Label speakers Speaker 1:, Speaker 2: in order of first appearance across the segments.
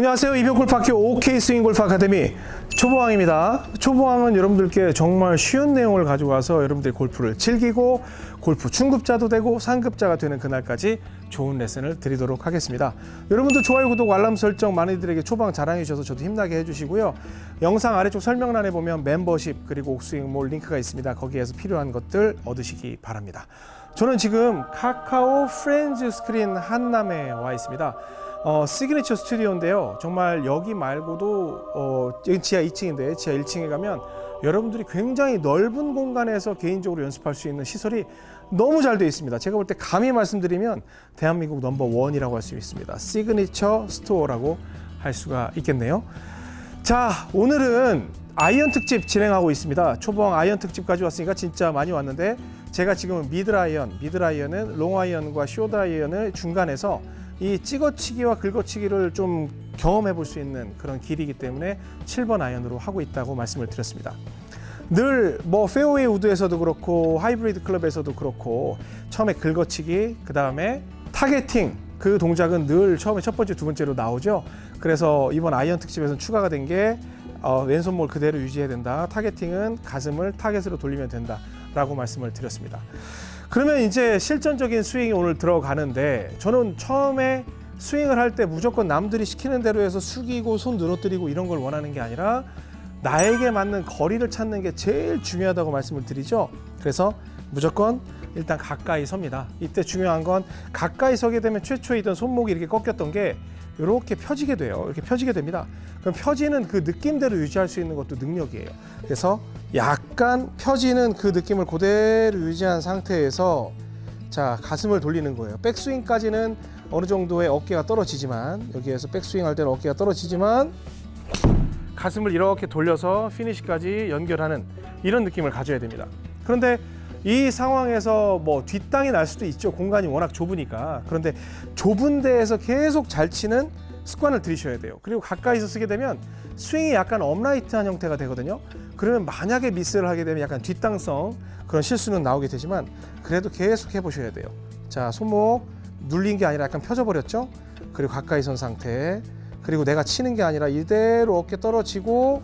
Speaker 1: 안녕하세요. 이병옥 골프학교 OK 스윙 골프 아카데미 초보왕입니다. 초보왕은 여러분들께 정말 쉬운 내용을 가지고 와서 여러분들이 골프를 즐기고 골프 중급자도 되고 상급자가 되는 그날까지 좋은 레슨을 드리도록 하겠습니다. 여러분도 좋아요, 구독, 알람 설정 많이들에게 초보왕 자랑해 주셔서 저도 힘나게 해주시고요. 영상 아래쪽 설명란에 보면 멤버십 그리고 옥스윙몰 링크가 있습니다. 거기에서 필요한 것들 얻으시기 바랍니다. 저는 지금 카카오 프렌즈 스크린 한남에 와 있습니다. 어, 시그니처 스튜디오인데요. 정말 여기 말고도 어, 지하 2층인데 지하 1층에 가면 여러분들이 굉장히 넓은 공간에서 개인적으로 연습할 수 있는 시설이 너무 잘 되어 있습니다. 제가 볼 때 감히 말씀드리면 대한민국 number one이라고 할 수 있습니다. 시그니처 스토어라고 할 수가 있겠네요. 자, 오늘은 아이언 특집 진행하고 있습니다. 초보왕 아이언 특집까지 왔으니까 진짜 많이 왔는데 제가 지금 mid iron, mid iron은 롱 아이언과 쇼트 아이언을 중간에서 이 찍어치기와 긁어치기를 좀 경험해 볼 수 있는 그런 길이기 때문에 7번 아이언으로 하고 있다고 말씀을 드렸습니다. 늘 뭐 페어웨이 우드에서도 그렇고 하이브리드 클럽에서도 그렇고 처음에 긁어치기 그 다음에 targeting 그 동작은 늘 처음에 첫 번째 두 번째로 나오죠. 그래서 이번 아이언 특집에서는 추가가 된게 어, 왼손목 그대로 유지해야 된다. targeting은 가슴을 타겟으로 돌리면 된다 라고 말씀을 드렸습니다. 그러면 이제 실전적인 스윙이 오늘 들어가는데 저는 처음에 스윙을 할 때 무조건 남들이 시키는 대로 해서 숙이고 손 늘어뜨리고 이런 걸 원하는 게 아니라 나에게 맞는 거리를 찾는 게 제일 중요하다고 말씀을 드리죠. 그래서 무조건 일단 가까이 섭니다. 이때 중요한 건 가까이 서게 되면 최초이던 손목이 이렇게 꺾였던 게 이렇게 펴지게 돼요. 이렇게 펴지게 됩니다. 그럼 펴지는 그 느낌대로 유지할 수 있는 것도 능력이에요. 그래서 약간 펴지는 그 느낌을 그대로 유지한 상태에서 자 가슴을 돌리는 거예요. 백스윙까지는 어느 정도의 어깨가 떨어지지만 여기에서 백스윙 할 때는 어깨가 떨어지지만 가슴을 이렇게 돌려서 피니시까지 연결하는 이런 느낌을 가져야 됩니다. 그런데 이 상황에서 뭐 뒷땅이 날 수도 있죠. 공간이 워낙 좁으니까. 그런데 좁은 데에서 계속 잘 치는 습관을 들이셔야 돼요. 그리고 가까이서 쓰게 되면 스윙이 약간 upright한 형태가 되거든요. 그러면 만약에 미스를 하게 되면 약간 뒷땅성 그런 실수는 나오게 되지만 그래도 계속 해보셔야 돼요. 자, 손목 눌린 게 아니라 약간 펴져 버렸죠. 그리고 가까이 선 상태. 그리고 내가 치는 게 아니라 이대로 어깨 떨어지고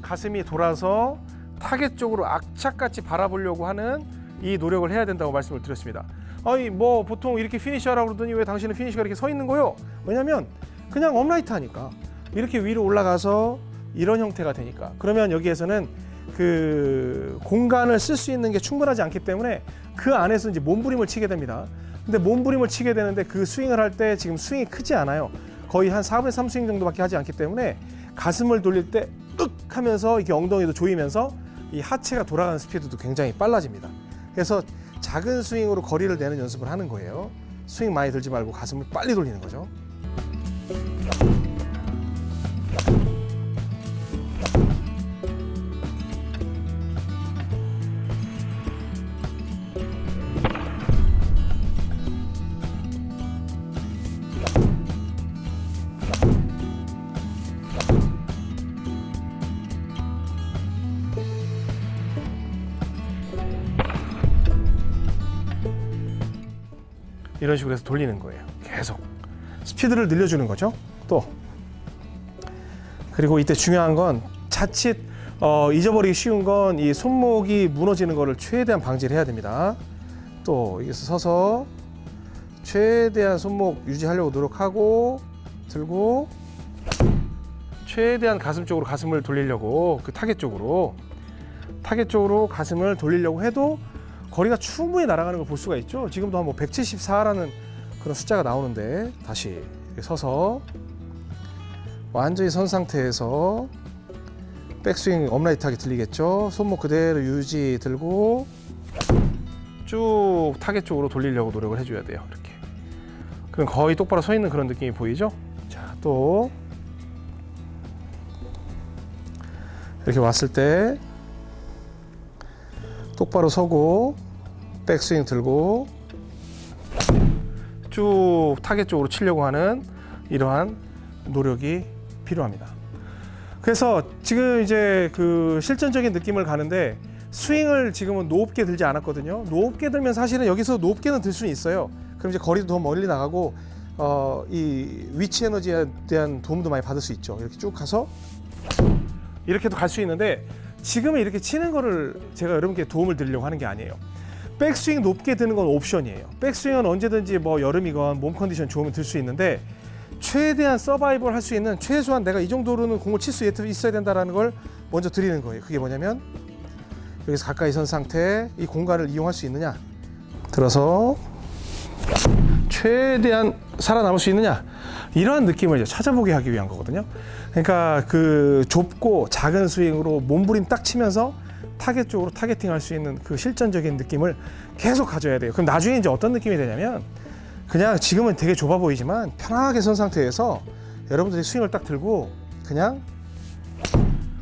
Speaker 1: 가슴이 돌아서 타겟 쪽으로 악착같이 바라보려고 하는 이 노력을 해야 된다고 말씀을 드렸습니다. 아니 뭐 보통 이렇게 피니시하라고 그러더니 왜 당신은 피니시가 이렇게 서 있는 거요? 왜냐면 그냥 upright 하니까 이렇게 위로 올라가서 이런 형태가 되니까 그러면 여기에서는 그 공간을 쓸 수 있는 게 충분하지 않기 때문에 그 안에서 이제 몸부림을 치게 됩니다. 근데 몸부림을 치게 되는데 그 스윙을 할 때 지금 스윙이 크지 않아요. 거의 한 4분의 3 스윙 정도밖에 하지 않기 때문에 가슴을 돌릴 때 윽 하면서 이렇게 엉덩이도 조이면서 이 하체가 돌아가는 스피드도 굉장히 빨라집니다. 그래서 작은 스윙으로 거리를 내는 연습을 하는 거예요. 스윙 많이 들지 말고 가슴을 빨리 돌리는 거죠. 이런 식으로 해서 돌리는 거예요. 계속 스피드를 늘려주는 거죠. 또 그리고 이때 중요한 건 자칫 어, 잊어버리기 쉬운 건 이 손목이 무너지는 것을 최대한 방지를 해야 됩니다. 또 여기서 서서 최대한 손목 유지하려고 노력하고 들고 최대한 가슴 쪽으로 가슴을 돌리려고 그 타겟 쪽으로 타겟 쪽으로 가슴을 돌리려고 해도 거리가 충분히 날아가는 걸 볼 수가 있죠. 지금도 한 뭐 174라는 그런 숫자가 나오는데 다시 서서 완전히 선 상태에서 백스윙 upright하게 들리겠죠. 손목 그대로 유지 들고 쭉 타겟 쪽으로 돌리려고 노력을 해줘야 돼요. 이렇게. 그럼 거의 똑바로 서 있는 그런 느낌이 보이죠? 자, 또 이렇게 왔을 때 똑바로 서고 백스윙 들고 쭉 타겟 쪽으로 치려고 하는 이러한 노력이 필요합니다. 그래서 지금 이제 그 실전적인 느낌을 가는데 스윙을 지금은 높게 들지 않았거든요. 높게 들면 사실은 여기서 높게는 들 수는 있어요. 그럼 이제 거리도 더 멀리 나가고 어, 이 위치 에너지에 대한 도움도 많이 받을 수 있죠. 이렇게 쭉 가서 이렇게도 갈 수 있는데 지금은 이렇게 치는 거를 제가 여러분께 도움을 드리려고 하는 게 아니에요. 백스윙 높게 드는 건 옵션이에요. 백스윙은 언제든지 뭐 여름이건 몸 컨디션 좋으면 들 수 있는데 최대한 서바이벌 할 수 있는 최소한 내가 이 정도로는 공을 칠 수 있어야 된다라는 걸 먼저 드리는 거예요. 그게 뭐냐면 여기서 가까이 선 상태에 이 공간을 이용할 수 있느냐 들어서 최대한 살아남을 수 있느냐 이러한 느낌을 이제 찾아보게 하기 위한 거거든요. 그러니까 그 좁고 작은 스윙으로 몸부림 딱 치면서 타겟 쪽으로 targeting할 수 있는 그 실전적인 느낌을 계속 가져야 돼요. 그럼 나중에 이제 어떤 느낌이 되냐면 그냥 지금은 되게 좁아 보이지만 편하게 선 상태에서 여러분들이 스윙을 딱 들고 그냥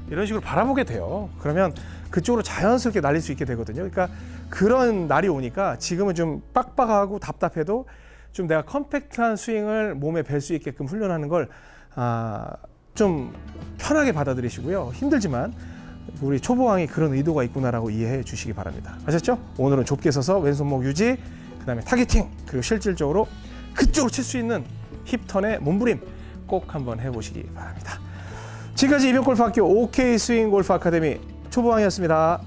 Speaker 1: 이런 식으로 바라보게 돼요. 그러면 그쪽으로 자연스럽게 날릴 수 있게 되거든요. 그러니까 그런 날이 오니까 지금은 좀 빡빡하고 답답해도 좀 내가 compact한 스윙을 몸에 밸 수 있게끔 훈련하는 걸 아, 좀 편하게 받아들이시고요. 힘들지만 우리 초보왕이 그런 의도가 있구나라고 이해해 주시기 바랍니다. 아셨죠? 오늘은 좁게 서서 왼손목 유지, 그 다음에 targeting, 그리고 실질적으로 그쪽으로 칠 수 있는 hip turn의 몸부림 꼭 한번 해보시기 바랍니다. 지금까지 이병옥 골프학교 OK 스윙 골프 아카데미 초보왕이었습니다.